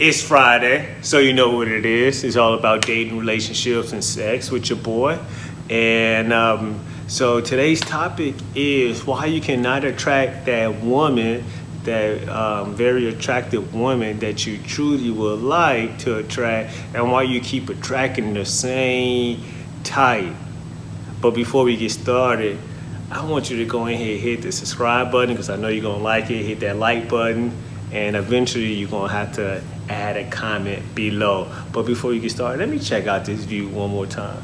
It's Friday, so you know what it is. It's all about dating, relationships, and sex with your boy. And um, so today's topic is why you cannot attract that woman, that um, very attractive woman that you truly would like to attract, and why you keep attracting the same type. But before we get started, I want you to go ahead and hit the subscribe button because I know you're gonna like it. Hit that like button, and eventually you're gonna have to add a comment below. But before you get started, let me check out this view one more time.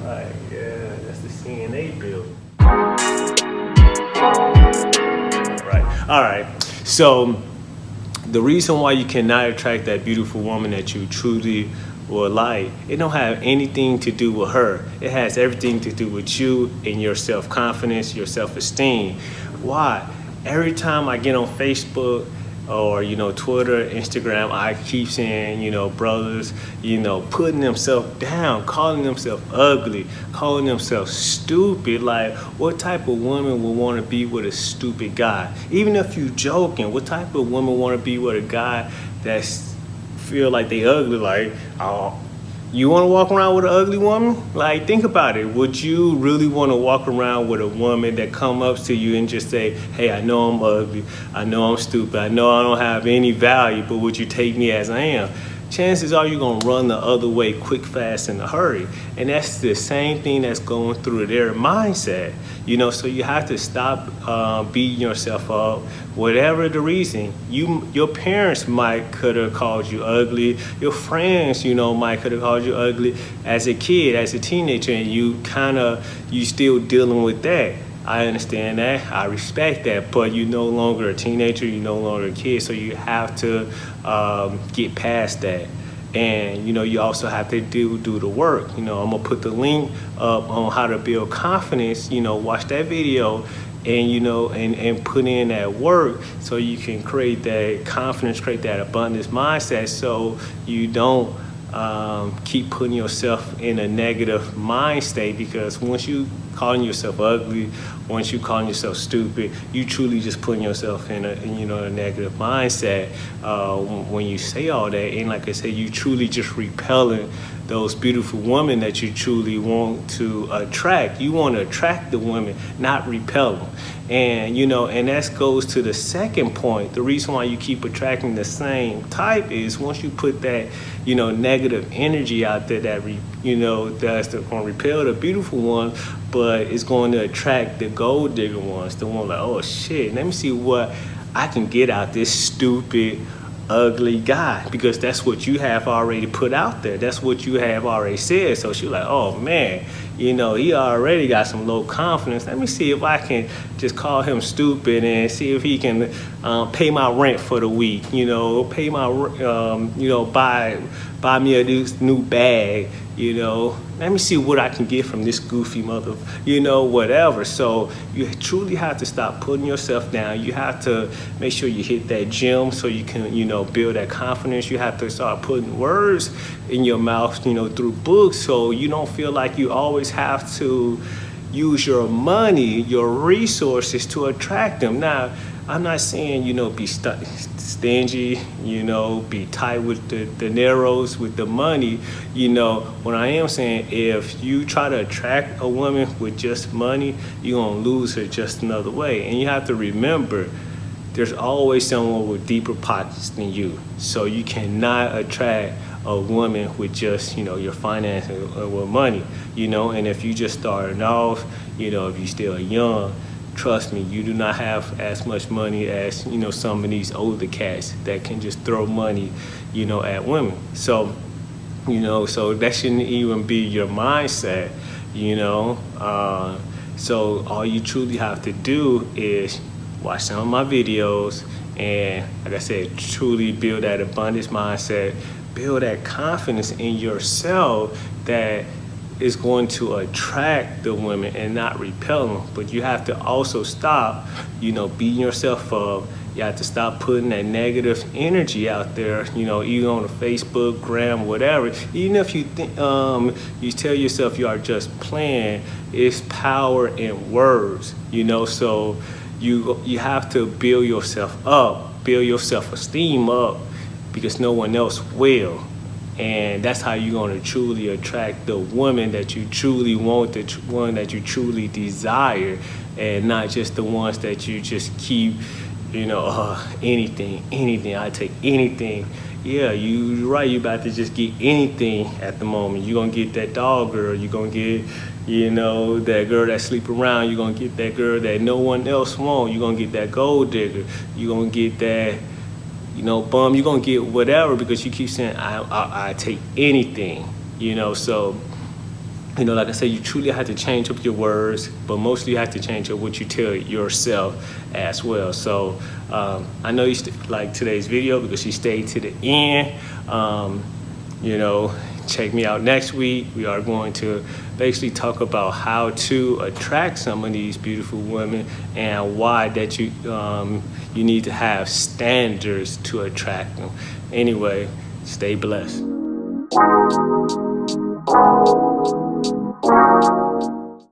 All right, yeah, that's the CNA building. Right, all right. So the reason why you cannot attract that beautiful woman that you truly or light, it don't have anything to do with her. It has everything to do with you and your self-confidence, your self-esteem. Why? Every time I get on Facebook or, you know, Twitter, Instagram, I keep seeing, you know, brothers, you know, putting themselves down, calling themselves ugly, calling themselves stupid. Like, what type of woman would want to be with a stupid guy? Even if you joking, what type of woman want to be with a guy that's feel like they ugly, like, oh, you want to walk around with an ugly woman? Like, think about it. Would you really want to walk around with a woman that come up to you and just say, hey, I know I'm ugly. I know I'm stupid. I know I don't have any value, but would you take me as I am? Chances are you're going to run the other way quick, fast, in a hurry. And that's the same thing that's going through their mindset. You know, so you have to stop uh, beating yourself up. Whatever the reason, you your parents might could have called you ugly. Your friends, you know, might could have called you ugly as a kid, as a teenager, and you kind of you still dealing with that. I understand that. I respect that. But you're no longer a teenager. You're no longer a kid. So you have to um, get past that. And you know, you also have to do do the work. You know, I'm gonna put the link up on how to build confidence. You know, watch that video, and you know, and and put in that work so you can create that confidence, create that abundance mindset, so you don't um, keep putting yourself in a negative mind state because once you calling yourself ugly, once you calling yourself stupid, you truly just putting yourself in a you know a negative mindset uh, when you say all that. And like I said, you truly just repelling those beautiful women that you truly want to attract. You want to attract the women, not repel them. And you know, and that goes to the second point. The reason why you keep attracting the same type is once you put that, you know, negative energy out there that re, you know that's going to repel the beautiful one, but it's going to attract the gold digger ones. The one like, oh shit, let me see what I can get out this stupid ugly guy because that's what you have already put out there. That's what you have already said. So she's like, oh man, you know, he already got some low confidence. Let me see if I can just call him stupid and see if he can um, pay my rent for the week. You know, pay my, um, you know, buy buy me a new, new bag. You know, let me see what I can get from this goofy mother, you know, whatever. So you truly have to stop putting yourself down. You have to make sure you hit that gym so you can, you know, build that confidence. You have to start putting words in your mouth, you know, through books so you don't feel like you always have to use your money, your resources to attract them. Now, I'm not saying, you know, be stingy, you know, be tight with the, the narrows, with the money. You know, what I am saying, if you try to attract a woman with just money, you're going to lose her just another way. And you have to remember, there's always someone with deeper pockets than you. So you cannot attract a woman with just, you know, your finances or with money, you know, and if you just starting off, you know, if you're still young, trust me, you do not have as much money as, you know, some of these older cats that can just throw money, you know, at women. So, you know, so that shouldn't even be your mindset, you know. Uh, so all you truly have to do is watch some of my videos and, like I said, truly build that abundance mindset, build that confidence in yourself that is going to attract the women and not repel them. But you have to also stop, you know, beating yourself up. You have to stop putting that negative energy out there, you know, even on the Facebook, gram, whatever. Even if you think, um, you tell yourself you are just playing, it's power in words, you know, so you you have to build yourself up, build your self-esteem up, because no one else will. And that's how you're going to truly attract the woman that you truly want, the one that you truly desire, and not just the ones that you just keep, you know, uh, anything, anything. I take anything. Yeah, you, are right. You're about to just get anything at the moment. You're going to get that dog girl. You're going to get, you know, that girl that sleep around. You're going to get that girl that no one else want. You're going to get that gold digger. You're to get that you know, bum, you're gonna get whatever because you keep saying, I, I, I take anything, you know, so, you know, like I said, you truly have to change up your words, but mostly you have to change up what you tell yourself as well. So um, I know you like today's video because you stayed to the end. Um, you know, check me out next week. We are going to basically talk about how to attract some of these beautiful women and why that you um, you need to have standards to attract them. Anyway, stay blessed.